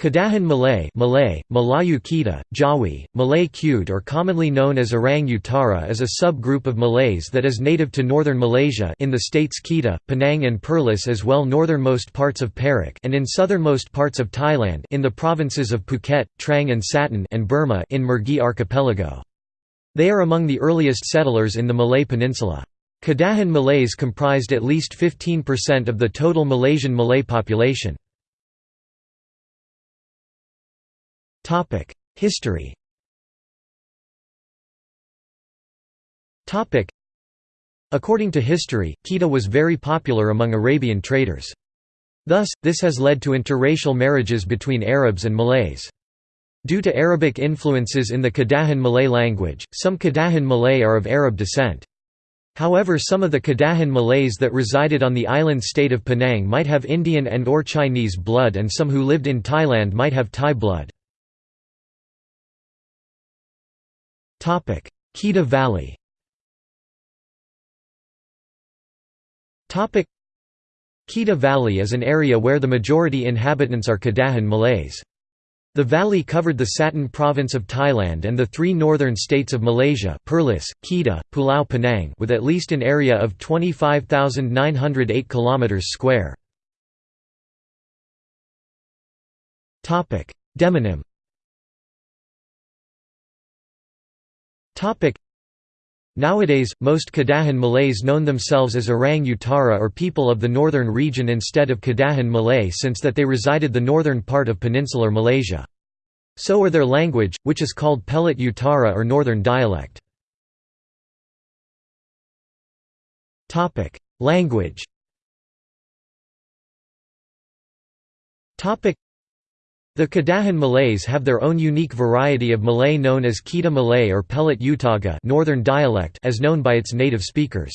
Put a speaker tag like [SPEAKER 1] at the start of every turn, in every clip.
[SPEAKER 1] Kedahan Malay Malay, Melayu Kedah, Jawi, Malay Kud or commonly known as Orang Utara is a subgroup of Malays that is native to northern Malaysia in the states Kedah, Penang and Perlis as well northernmost parts of Perak and in southernmost parts of Thailand in the provinces of Phuket, Trang and Satun and Burma in Mergui archipelago. They are among the earliest settlers in the Malay Peninsula. Kedahan Malays comprised at least 15% of the total Malaysian Malay population. History According to history, Kedah was very popular among Arabian traders. Thus, this has led to interracial marriages between Arabs and Malays. Due to Arabic influences in the Kedahan Malay language, some Kedahan Malay are of Arab descent. However some of the Kedahan Malays that resided on the island state of Penang might have Indian and or Chinese blood and some who lived in Thailand might have Thai blood. Kedah Valley Kedah Valley is an area where the majority inhabitants are Kedahan Malays. The valley covered the Satun province of Thailand and the three northern states of Malaysia Perlis, Kedah, Pulau Penang with at least an area of 25,908 km square. Demonym Nowadays, most Kedahan Malays known themselves as Orang Utara or people of the northern region instead of Kedahan Malay since that they resided the northern part of peninsular Malaysia. So are their language, which is called Pelat Utara or Northern dialect. Language the Kedahan Malays have their own unique variety of Malay known as Kedah Malay or Pelat Utara northern dialect as known by its native speakers.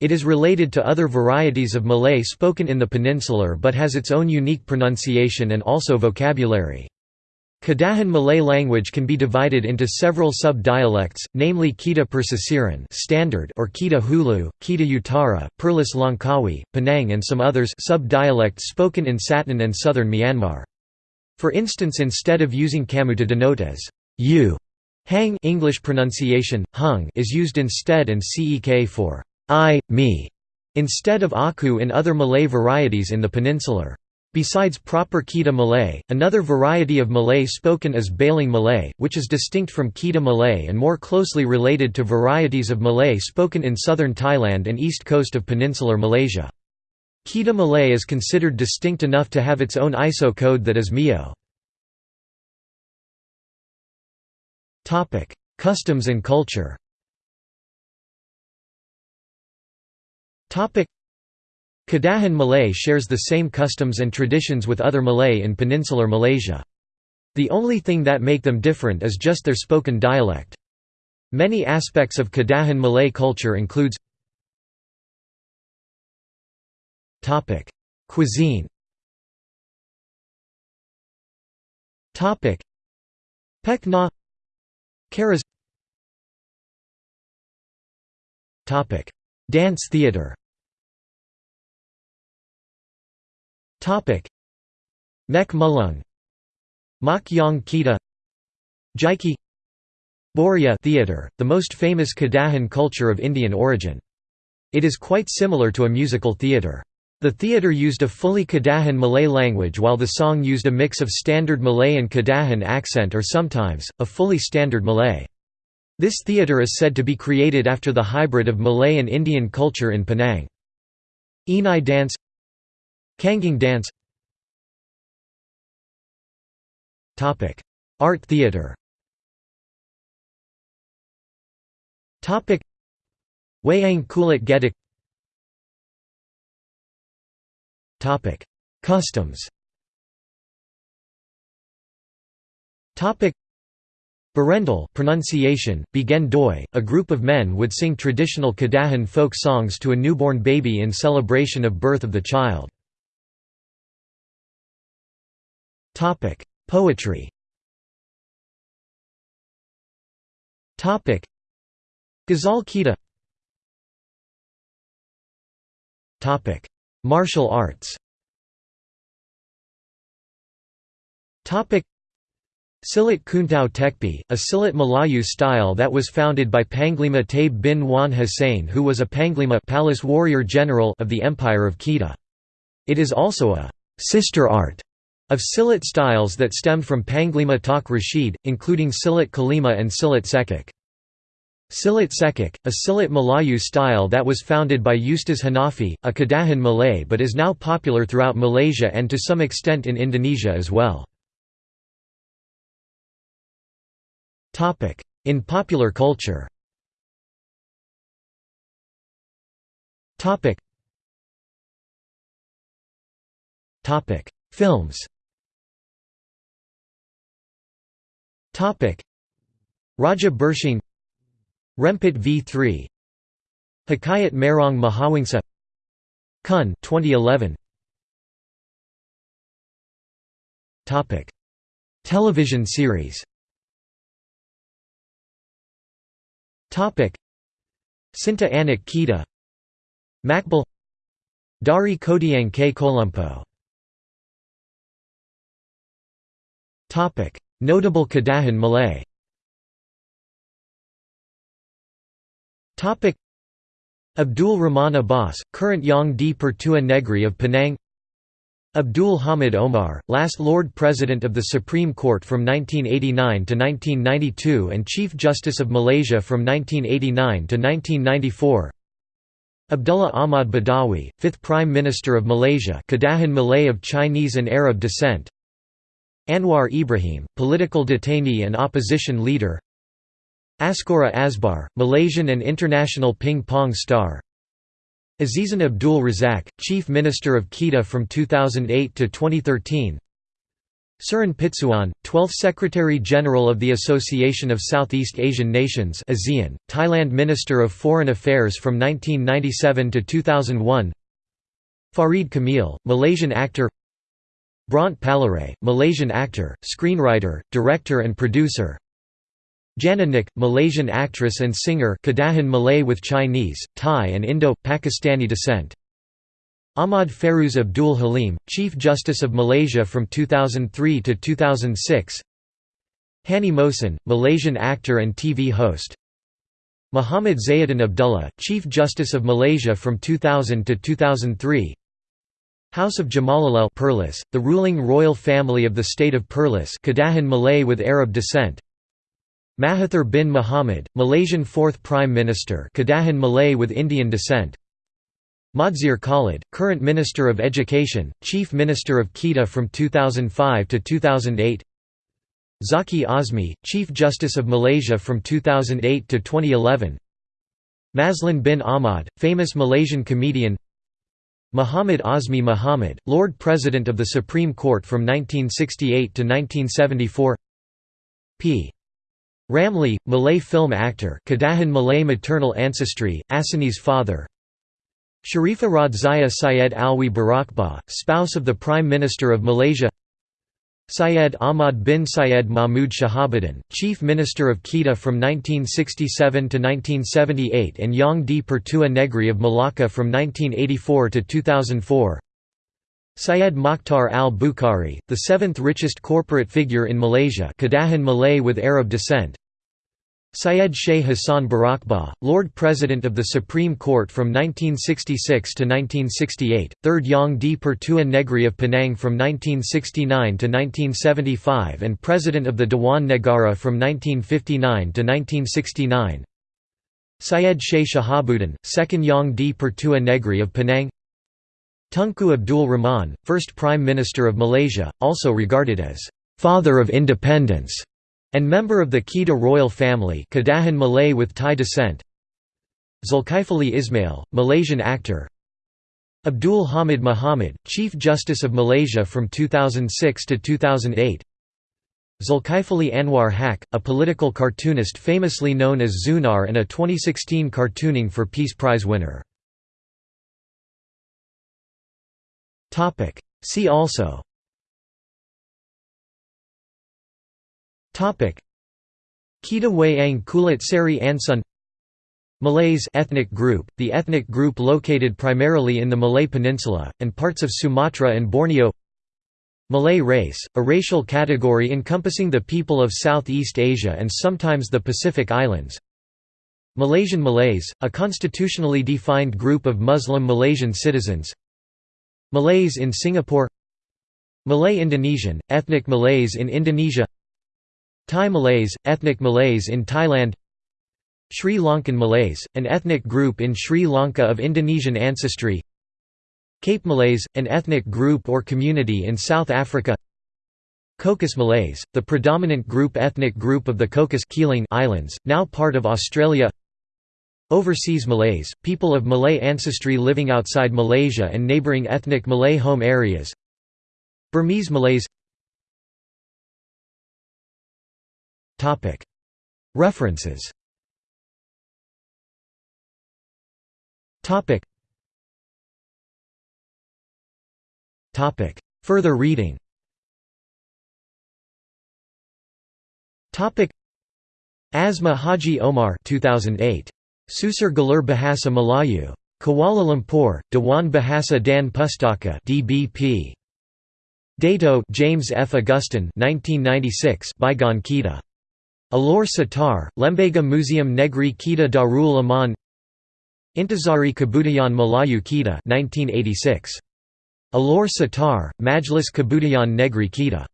[SPEAKER 1] It is related to other varieties of Malay spoken in the peninsular but has its own unique pronunciation and also vocabulary. Kedahan Malay language can be divided into several sub-dialects, namely Kedah Persisiran standard or Kedah Hulu, Kedah Utara, Perlis Langkawi, Penang and some others sub-dialects spoken in Satun and southern Myanmar. For instance instead of using kamu to denote as you, hang English pronunciation, hung is used instead and cek for I, me, instead of aku in other Malay varieties in the peninsular. Besides proper Kedah Malay, another variety of Malay spoken is Baling Malay, which is distinct from Kedah Malay and more closely related to varieties of Malay spoken in southern Thailand and east coast of peninsular Malaysia. Kedah Malay is considered distinct enough to have its own ISO code that is MIO. Customs and culture Kedahan Malay shares the same customs and traditions with other Malay in peninsular Malaysia. The only thing that make them different is just their spoken dialect. Many aspects of Kedahan Malay culture includes Topic: Cuisine. Topic: Pek na Karas Topic: Dance theater. Topic: Mek Mulung. Mak Yong Kita Jaiki. Boria theater, the most famous Kedahan culture of Indian origin. It is quite similar to a musical theater. The theatre used a fully Kedahan Malay language while the song used a mix of standard Malay and Kedahan accent or sometimes, a fully standard Malay. This theatre is said to be created after the hybrid of Malay and Indian culture in Penang. Enai dance Kanging dance. Art theatre Wayang Kulit Gedek Customs. Berendoi pronunciation, Bigen Doi, a group of men would sing traditional Kedahan folk songs to a newborn baby in celebration of birth of the child. Poetry. Ghazal Kedah Martial arts Silat Kuntau Tekpi, a Silat Melayu style that was founded by Panglima Taib bin Wan Hussein who was a Panglima palace warrior general of the Empire of Kedah. It is also a «sister art» of Silat styles that stemmed from Panglima Tak Rashid, including Silat Kalima and Silat Cekak. Silat Cekak, a Silat Melayu style that was founded by Ustaz Hanafi, a Kedahan Malay but is now popular throughout Malaysia and to some extent in Indonesia as well. In popular culture Films Raja Bersiong Rempit v3 Hikayat Merong Mahawangsa. Kun 2011 Topic. Television series. Topic. Sinta Anak Kita Makbal Dari Kodiang K. Kolumpo Topic. Notable Kedahan Malay Abdul Rahman Abbas, current Yang di Pertua Negri of Penang. Abdul Hamid Omar, last Lord President of the Supreme Court from 1989 to 1992 and Chief Justice of Malaysia from 1989 to 1994 Abdullah Ahmad Badawi, fifth Prime Minister of Malaysia Kedahan Malay of Chinese and Arab descent. Anwar Ibrahim, political detainee and opposition leader Askora Asbar, Malaysian and international ping-pong star. Azizan Abdul Razak, Chief Minister of Kedah from 2008 to 2013 Surin Pitsuwan, 12th Secretary-General of the Association of Southeast Asian Nations ASEAN, Thailand Minister of Foreign Affairs from 1997 to 2001 Farid Kamil, Malaysian actor. Bront Palarae, Malaysian actor, screenwriter, director and producer Jana Nik, Malaysian actress and singer Kedahan Malay with Chinese, Thai and Indo-Pakistani descent. Ahmad Fairuz Abdul Halim, Chief Justice of Malaysia from 2003 to 2006 Hani Mohsin, Malaysian actor and TV host. Muhammad Zainuddin Abdullah, Chief Justice of Malaysia from 2000 to 2003 House of Jamalullail Perlis, the ruling royal family of the state of Perlis Kedahan Malay with Arab descent Mahathir bin Mohamad, Malaysian fourth Prime Minister Kedahan Malay with Indian descent. Mahdzir Khalid, current Minister of Education, Chief Minister of Kedah from 2005 to 2008 Zaki Azmi, Chief Justice of Malaysia from 2008 to 2011 Maslin bin Ahmad, famous Malaysian comedian. Muhammad Azmi Muhammad, Lord President of the Supreme Court from 1968 to 1974 p. Ramlee, Malay film actor Kedahan Malay maternal ancestry, Asani's father. Sharifah Rodziah Syed Alwi Barakbah, spouse of the Prime Minister of Malaysia. Syed Ahmad bin Syed Mahmud Shahabuddin, Chief Minister of Kedah from 1967 to 1978 and Yang di Pertua Negri of Malacca from 1984 to 2004 Syed Mokhtar al-Bukhari, the seventh richest corporate figure in Malaysia Kedahan Malay with Arab descent. Syed Sheikh Hassan Barakbah, Lord President of the Supreme Court from 1966 to 1968, third Yang di Pertua Negri of Penang from 1969 to 1975 and President of the Dewan Negara from 1959 to 1969 Syed Sheikh Shahabuddin, second Yang di Pertua Negri of Penang Tunku Abdul Rahman, first Prime Minister of Malaysia, also regarded as «father of independence» and member of the Kedah royal family Kedahan Malay with Thai descent. Zulkifli Ismail, Malaysian actor. Abdul Hamid Muhammad, Chief Justice of Malaysia from 2006 to 2008 Zulkifli Anwar Haq, a political cartoonist famously known as Zunar and a 2016 Cartooning for Peace Prize winner See also. Kedah Wayang Kulit Seri Asun Malays ethnic group, the ethnic group located primarily in the Malay Peninsula, and parts of Sumatra and Borneo. Malay race, a racial category encompassing the people of Southeast Asia and sometimes the Pacific Islands. Malaysian Malays, a constitutionally defined group of Muslim Malaysian citizens. Malays in Singapore Malay Indonesian, ethnic Malays in Indonesia Thai Malays, ethnic Malays in Thailand Sri Lankan Malays, an ethnic group in Sri Lanka of Indonesian ancestry Cape Malays, an ethnic group or community in South Africa Cocos Malays, the predominant group ethnic group of the Cocos Islands, now part of Australia Overseas Malays, people of Malay ancestry living outside Malaysia and neighbouring ethnic Malay home areas. Burmese Malays. References. Further reading. Asma Haji Omar 2008. Susur Galur Bahasa Melayu. Kuala Lumpur, Dewan Bahasa dan Pustaka DBP. Dato James F. Augustin 1996 Bygone Kedah. Alor Setar, Lembaga Museum Negeri Kedah Darul Aman Intisari Kebudayaan Melayu Kedah 1986. Alor Setar, Majlis Kebudayaan Negeri Kedah